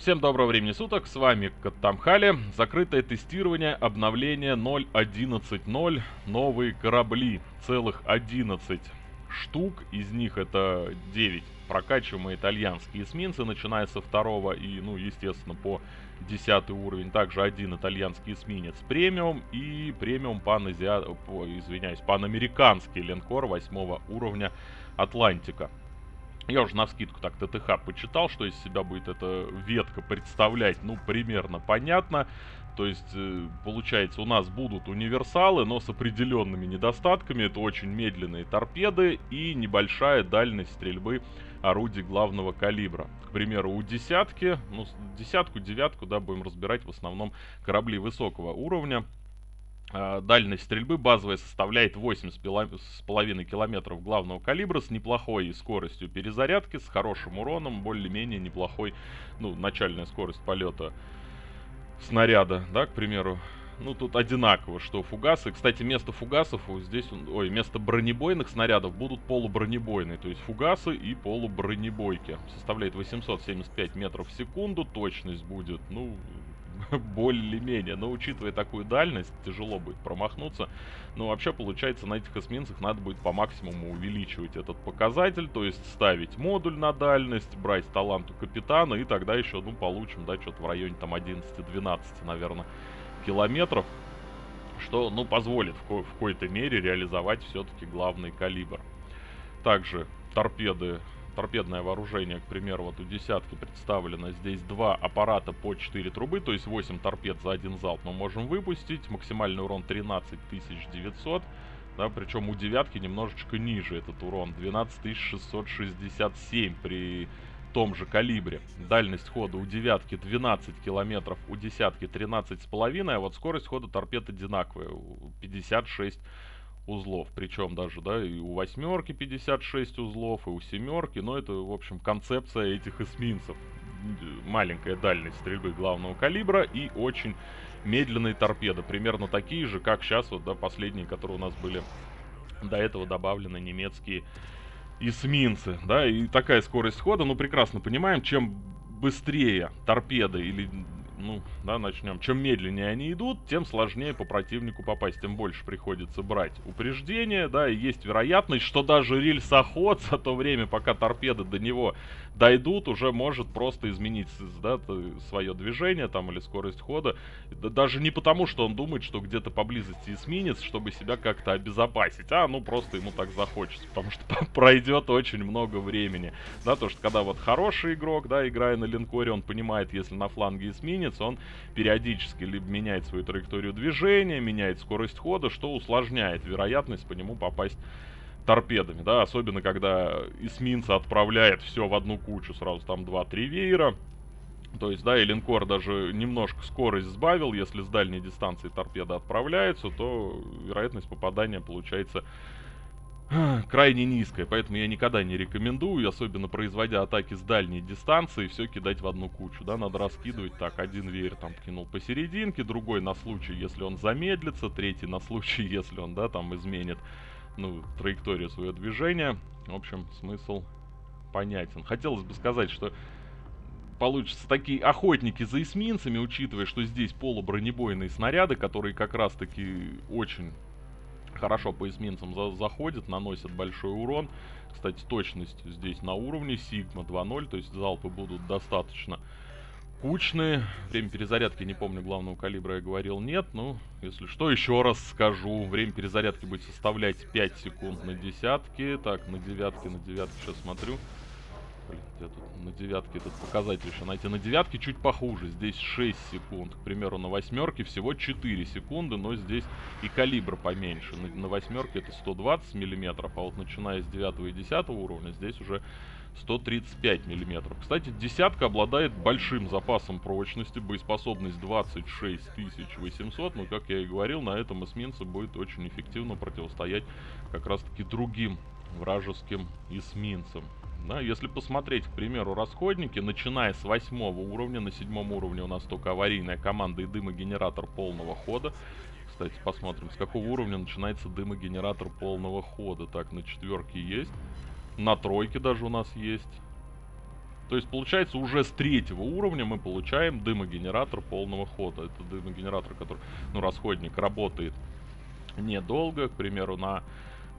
Всем доброго времени суток, с вами Каттамхали. Закрытое тестирование обновления 0.11.0. Новые корабли, целых 11 штук, из них это 9 прокачиваемые итальянские эсминцы, начиная со второго и, ну, естественно, по 10 уровень. Также один итальянский эсминец премиум и премиум паназиа... извиняюсь, панамериканский линкор 8 уровня Атлантика. Я уже на скидку так ТТХ почитал, что из себя будет эта ветка представлять, ну, примерно понятно. То есть, э, получается, у нас будут универсалы, но с определенными недостатками. Это очень медленные торпеды и небольшая дальность стрельбы орудий главного калибра. К примеру, у десятки, ну, десятку, девятку, да, будем разбирать в основном корабли высокого уровня. А, дальность стрельбы базовая составляет 8,5 километров главного калибра с неплохой скоростью перезарядки, с хорошим уроном, более-менее неплохой, ну, начальная скорость полета снаряда, да, к примеру. Ну, тут одинаково, что фугасы. Кстати, место фугасов здесь, ой, место бронебойных снарядов будут полубронебойные. То есть фугасы и полубронебойки. Составляет 875 метров в секунду. Точность будет, ну, более-менее. Но учитывая такую дальность, тяжело будет промахнуться. Но вообще, получается, на этих эсминцах надо будет по максимуму увеличивать этот показатель. То есть ставить модуль на дальность, брать талант у капитана. И тогда еще, ну, получим, да, что-то в районе там 11-12, наверное, километров. Что, ну, позволит в, ко в какой-то мере реализовать все-таки главный калибр. Также торпеды торпедное вооружение, к примеру, вот у десятки представлено здесь два аппарата по 4 трубы, то есть 8 торпед за один залп мы можем выпустить. Максимальный урон 13900. Да, причем у девятки немножечко ниже этот урон. 12667 при том же калибре. Дальность хода у девятки 12 километров, у десятки 13,5, а вот скорость хода торпед одинаковая, 56 узлов. Причем даже, да, и у восьмерки 56 узлов, и у семерки. Но это, в общем, концепция этих эсминцев. Маленькая дальность стрельбы главного калибра и очень медленные торпеды. Примерно такие же, как сейчас, вот, да, последние, которые у нас были до этого добавлены немецкие эсминцы, да, и такая скорость хода, ну, прекрасно понимаем, чем быстрее торпеды или ну, да, начнем. Чем медленнее они идут, тем сложнее по противнику попасть, тем больше приходится брать упреждение, да, и есть вероятность, что даже рельсоход за то время, пока торпеды до него дойдут, уже может просто изменить, да, свое движение там или скорость хода. Да, даже не потому, что он думает, что где-то поблизости эсминец, чтобы себя как-то обезопасить, а, ну, просто ему так захочется, потому что пройдет очень много времени, да, то, что когда вот хороший игрок, да, играя на линкоре, он понимает, если на фланге эсминец, японец, он периодически либо меняет свою траекторию движения, меняет скорость хода, что усложняет вероятность по нему попасть торпедами, да, особенно когда эсминца отправляет все в одну кучу, сразу там 2-3 веера, то есть, да, и линкор даже немножко скорость сбавил, если с дальней дистанции торпеда отправляется, то вероятность попадания получается крайне низкая, поэтому я никогда не рекомендую, особенно производя атаки с дальней дистанции, все кидать в одну кучу, да, надо раскидывать так, один веер там кинул посерединке, другой на случай, если он замедлится, третий на случай, если он, да, там изменит, ну, траекторию своего движения, в общем, смысл понятен. Хотелось бы сказать, что получатся такие охотники за эсминцами, учитывая, что здесь полубронебойные снаряды, которые как раз-таки очень хорошо по эсминцам за заходит, наносит большой урон. Кстати, точность здесь на уровне, Сигма 2.0, то есть залпы будут достаточно кучные. Время перезарядки, не помню, главного калибра я говорил, нет. Ну, если что, еще раз скажу. Время перезарядки будет составлять 5 секунд на десятки. Так, на девятке, на девятке сейчас смотрю. Блин, где тут на девятке этот показатель еще найти? На девятке чуть похуже, здесь 6 секунд. К примеру, на восьмерке всего 4 секунды, но здесь и калибр поменьше. На, на восьмерке это 120 миллиметров, а вот начиная с 9 и 10 уровня здесь уже 135 миллиметров. Кстати, десятка обладает большим запасом прочности, боеспособность 26 800, но, как я и говорил, на этом эсминце будет очень эффективно противостоять как раз-таки другим вражеским эсминцам. Да, если посмотреть, к примеру, расходники, начиная с восьмого уровня, на седьмом уровне у нас только аварийная команда и дымогенератор полного хода. Кстати, посмотрим, с какого уровня начинается дымогенератор полного хода. Так, на четверке есть. На тройке даже у нас есть. То есть, получается, уже с третьего уровня мы получаем дымогенератор полного хода. Это дымогенератор, который, ну, расходник, работает недолго. К примеру, на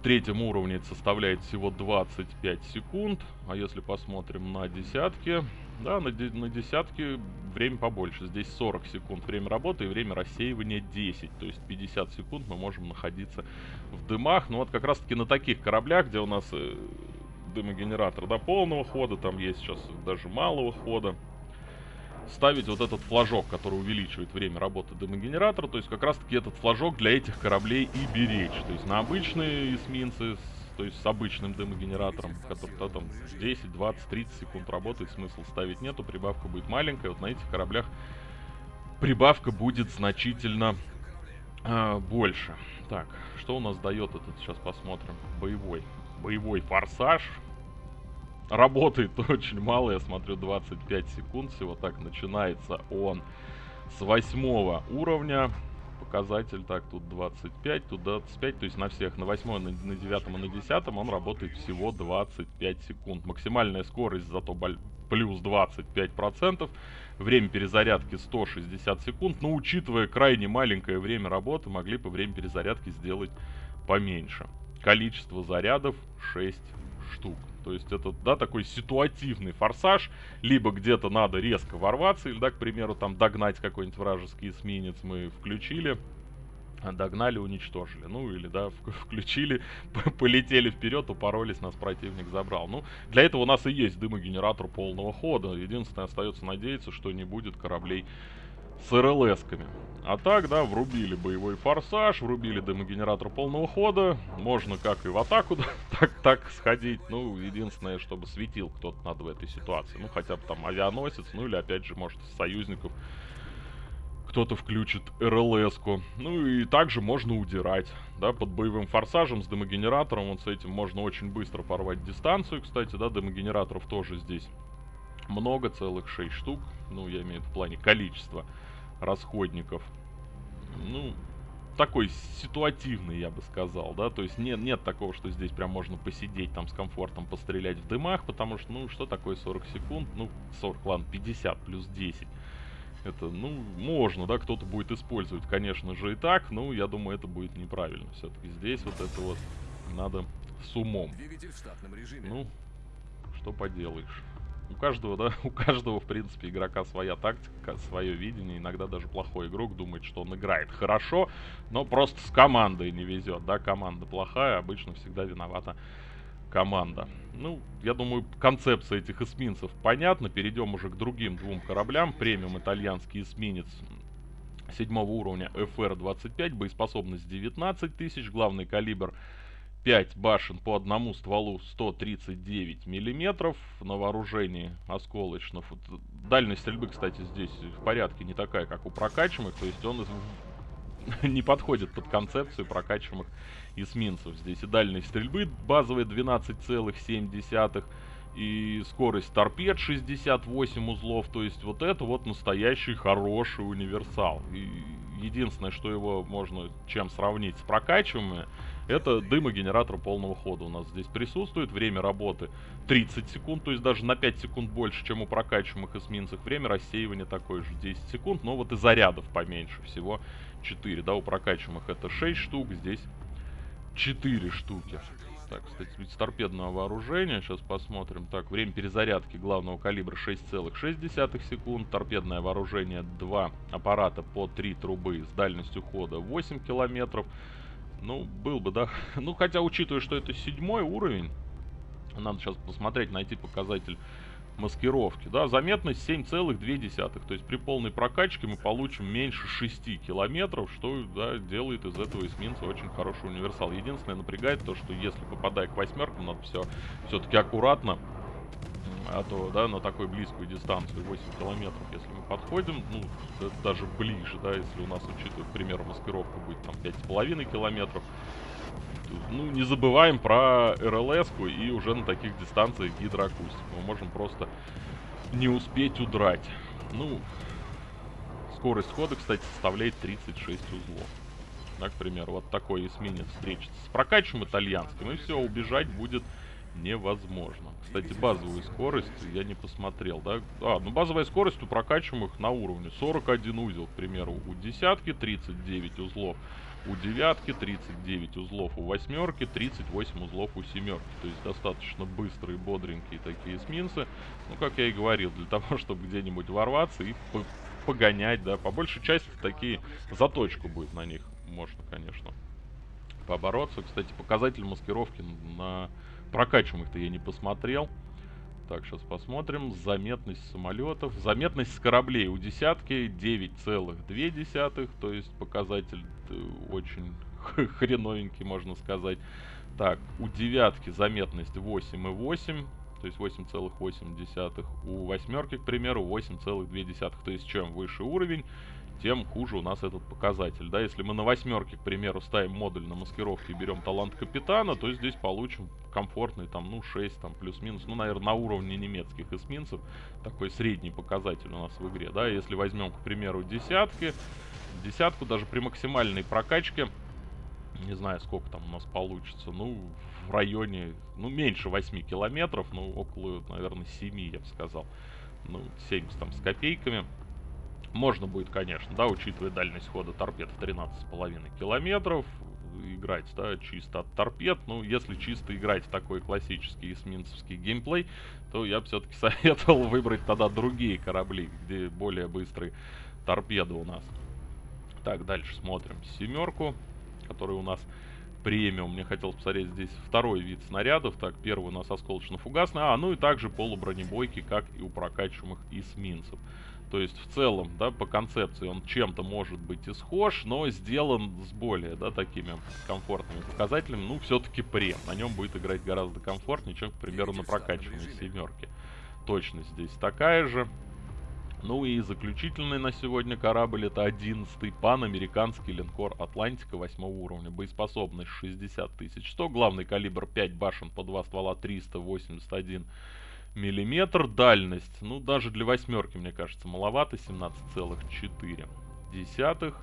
третьем уровне это составляет всего 25 секунд. А если посмотрим на десятки, да, на, де на десятки время побольше. Здесь 40 секунд время работы и время рассеивания 10. То есть 50 секунд мы можем находиться в дымах. Ну вот как раз таки на таких кораблях, где у нас э, дымогенератор до полного хода, там есть сейчас даже малого хода ставить вот этот флажок, который увеличивает время работы дымогенератора. То есть как раз таки этот флажок для этих кораблей и беречь. То есть на обычные эсминцы, то есть с обычным дымогенератором, который -то, там 10, 20, 30 секунд работает, смысл ставить нету, прибавка будет маленькая. Вот на этих кораблях прибавка будет значительно э, больше. Так, что у нас дает этот, сейчас посмотрим, боевой. Боевой форсаж, Работает очень мало, я смотрю, 25 секунд всего. Так, начинается он с восьмого уровня. Показатель, так, тут 25, тут 25, то есть на всех, на восьмом, на, девятом и на десятом он работает всего 25 секунд. Максимальная скорость зато плюс 25%. Время перезарядки 160 секунд. Но учитывая крайне маленькое время работы, могли бы время перезарядки сделать поменьше. Количество зарядов 6 штук. То есть это, да, такой ситуативный форсаж, либо где-то надо резко ворваться, или, да, к примеру, там догнать какой-нибудь вражеский эсминец мы включили, догнали, уничтожили. Ну, или, да, включили, полетели вперед, упоролись, нас противник забрал. Ну, для этого у нас и есть дымогенератор полного хода. Единственное, остается надеяться, что не будет кораблей с РЛСками. А так, да, врубили боевой форсаж, врубили дымогенератор полного хода. Можно как и в атаку, так, так сходить. Ну, единственное, чтобы светил кто-то надо в этой ситуации. Ну, хотя бы там авианосец, ну или опять же, может, из союзников кто-то включит РЛС-ку. Ну и также можно удирать, да, под боевым форсажем с дымогенератором. Вот с этим можно очень быстро порвать дистанцию, кстати, да, дымогенераторов тоже здесь много, целых 6 штук. Ну, я имею в плане количества расходников. Ну, такой ситуативный, я бы сказал, да, то есть нет, нет такого, что здесь прям можно посидеть там с комфортом, пострелять в дымах, потому что, ну, что такое 40 секунд, ну, 40, ладно, 50 плюс 10. Это, ну, можно, да, кто-то будет использовать, конечно же, и так, но я думаю, это будет неправильно. Все-таки здесь вот это вот надо с умом. Ну, что поделаешь у каждого, да, у каждого, в принципе, игрока своя тактика, свое видение. Иногда даже плохой игрок думает, что он играет хорошо, но просто с командой не везет, да, команда плохая, обычно всегда виновата команда. Ну, я думаю, концепция этих эсминцев понятна. Перейдем уже к другим двум кораблям. Премиум итальянский эсминец седьмого уровня FR-25, боеспособность 19 тысяч, главный калибр 5 башен по одному стволу 139 миллиметров на вооружении осколочных. Дальность стрельбы, кстати, здесь в порядке не такая, как у прокачиваемых, то есть он не подходит под концепцию прокачиваемых эсминцев. Здесь и дальность стрельбы базовая 12,7 и скорость торпед 68 узлов, то есть вот это вот настоящий хороший универсал. И единственное, что его можно чем сравнить с прокачиваемыми, это дымогенератор полного хода у нас здесь присутствует. Время работы 30 секунд, то есть даже на 5 секунд больше, чем у прокачиваемых эсминцев. Время рассеивания такое же 10 секунд, но вот и зарядов поменьше, всего 4. Да, у прокачиваемых это 6 штук, здесь 4 штуки. Так, кстати, ведь торпедного вооружения, сейчас посмотрим. Так, время перезарядки главного калибра 6,6 секунд. Торпедное вооружение 2 аппарата по 3 трубы с дальностью хода 8 километров. Ну, был бы, да. Ну, хотя, учитывая, что это седьмой уровень, надо сейчас посмотреть, найти показатель маскировки. Да, заметность 7,2. То есть при полной прокачке мы получим меньше 6 километров, что да, делает из этого эсминца очень хороший универсал. Единственное, напрягает то, что если попадая к восьмеркам, надо все все-таки аккуратно а то, да, на такой близкую дистанцию, 8 километров, если мы подходим, ну, даже ближе, да, если у нас, учитывая, к примеру, маскировка будет там 5,5 километров, ну, не забываем про рлс и уже на таких дистанциях гидроакустику. Мы можем просто не успеть удрать. Ну, скорость хода, кстати, составляет 36 узлов. Да, к вот такой эсминец встретится с прокачиваем итальянским, и все, убежать будет невозможно. Кстати, базовую скорость я не посмотрел, да? А, ну базовая скорость у прокачиваемых на уровне 41 узел, к примеру, у десятки 39 узлов, у девятки 39 узлов, у восьмерки 38 узлов у семерки. То есть достаточно быстрые, бодренькие такие эсминцы. Ну, как я и говорил, для того, чтобы где-нибудь ворваться и погонять, да. По большей части такие заточку будет на них. Можно, конечно, побороться. Кстати, показатель маскировки на прокачиваемых-то я не посмотрел. Так, сейчас посмотрим. Заметность самолетов. Заметность с кораблей у десятки 9,2. То есть показатель э, очень хреновенький, можно сказать. Так, у девятки заметность 8,8. То есть 8,8. У восьмерки, к примеру, 8,2. То есть чем выше уровень, тем хуже у нас этот показатель. Да, если мы на восьмерке, к примеру, ставим модуль на маскировке и берем талант капитана, то здесь получим комфортный там, ну, 6, там, плюс-минус, ну, наверное, на уровне немецких эсминцев, такой средний показатель у нас в игре, да, если возьмем, к примеру, десятки, десятку даже при максимальной прокачке, не знаю, сколько там у нас получится, ну, в районе, ну, меньше 8 километров, ну, около, наверное, 7, я бы сказал, ну, 70 там с копейками, можно будет, конечно, да, учитывая дальность хода торпед в 13,5 километров, играть, да, чисто от торпед. Ну, если чисто играть такой классический эсминцевский геймплей, то я бы все-таки советовал выбрать тогда другие корабли, где более быстрые торпеды у нас. Так, дальше смотрим семерку, которая у нас премиум. Мне хотелось посмотреть здесь второй вид снарядов. Так, первый у нас осколочно-фугасный. А, ну и также полубронебойки, как и у прокачиваемых эсминцев. То есть в целом, да, по концепции он чем-то может быть и схож, но сделан с более, да, такими комфортными показателями. Ну, все-таки прем. На нем будет играть гораздо комфортнее, чем, к примеру, на прокачанной семерке. Точность здесь такая же. Ну и заключительный на сегодня корабль это 11-й панамериканский линкор Атлантика 8 уровня. Боеспособность 60 тысяч 100, главный калибр 5 башен по 2 ствола 381 миллиметр. Дальность, ну даже для восьмерки, мне кажется, маловато, 17,4 десятых.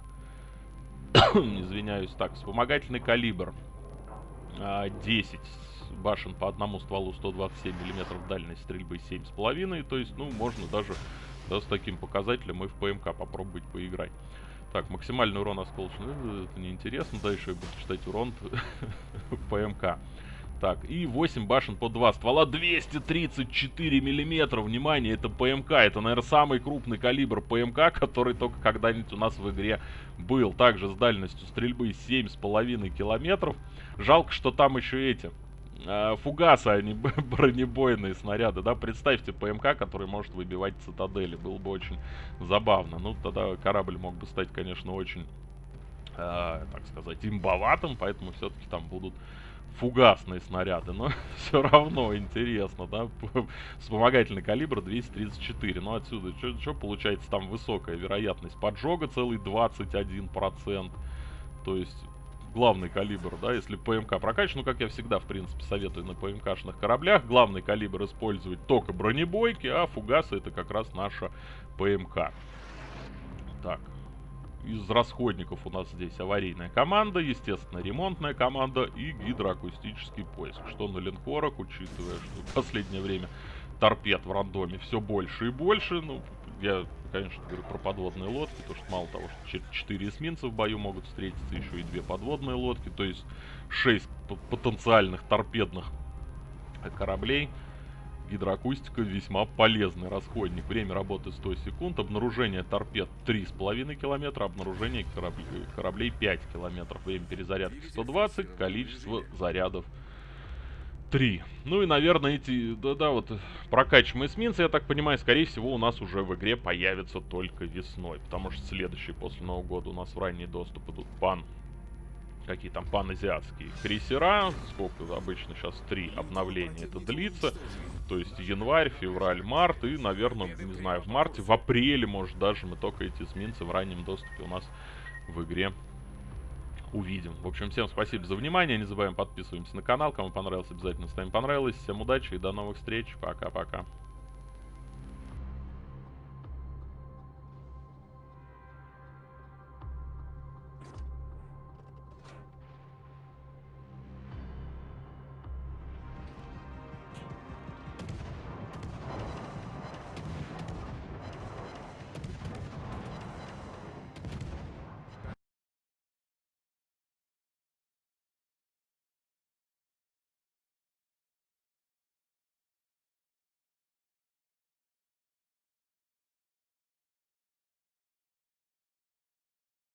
Извиняюсь, так, вспомогательный калибр 10 а, башен по одному стволу 127 миллиметров дальность стрельбы 7,5. То есть, ну, можно даже да, с таким показателем и в ПМК попробовать поиграть. Так, максимальный урон осколочный, ну, это неинтересно. Дальше я буду читать урон ПМК. Так, и 8 башен по 2 ствола, 234 миллиметра, внимание, это ПМК, это, наверное, самый крупный калибр ПМК, который только когда-нибудь у нас в игре был. Также с дальностью стрельбы 7,5 километров. Жалко, что там еще эти, э, фугасы, они бронебойные снаряды, да, представьте ПМК, который может выбивать цитадели, было бы очень забавно. Ну, тогда корабль мог бы стать, конечно, очень, э, так сказать, имбоватым, поэтому все-таки там будут фугасные снаряды, но все равно интересно, да, вспомогательный калибр 234, ну отсюда что получается там высокая вероятность поджога, целый 21%, то есть главный калибр, да, если ПМК прокачан, ну как я всегда в принципе советую на ПМКшных кораблях, главный калибр использовать только бронебойки, а фугасы это как раз наша ПМК. Так, из расходников у нас здесь аварийная команда, естественно, ремонтная команда и гидроакустический поиск. Что на линкорах, учитывая, что в последнее время торпед в рандоме все больше и больше. Ну, я, конечно, говорю про подводные лодки, потому что мало того, что 4 эсминца в бою могут встретиться, еще и 2 подводные лодки, то есть 6 потенциальных торпедных кораблей – Гидроакустика весьма полезный расходник. Время работы 100 секунд. Обнаружение торпед 3,5 километра. Обнаружение кораблей, кораблей 5 километров. Время перезарядки 120. Количество зарядов 3. Ну и, наверное, эти, да-да, вот прокачиваемые эсминцы, я так понимаю, скорее всего, у нас уже в игре появятся только весной. Потому что следующий после Нового года у нас в ранний доступ идут пан какие там паназиатские крейсера. Сколько обычно сейчас три обновления это длится. То есть январь, февраль, март и, наверное, не знаю, в марте, в апреле, может, даже мы только эти эсминцы в раннем доступе у нас в игре увидим. В общем, всем спасибо за внимание. Не забываем подписываемся на канал. Кому понравилось, обязательно ставим понравилось. Всем удачи и до новых встреч. Пока-пока.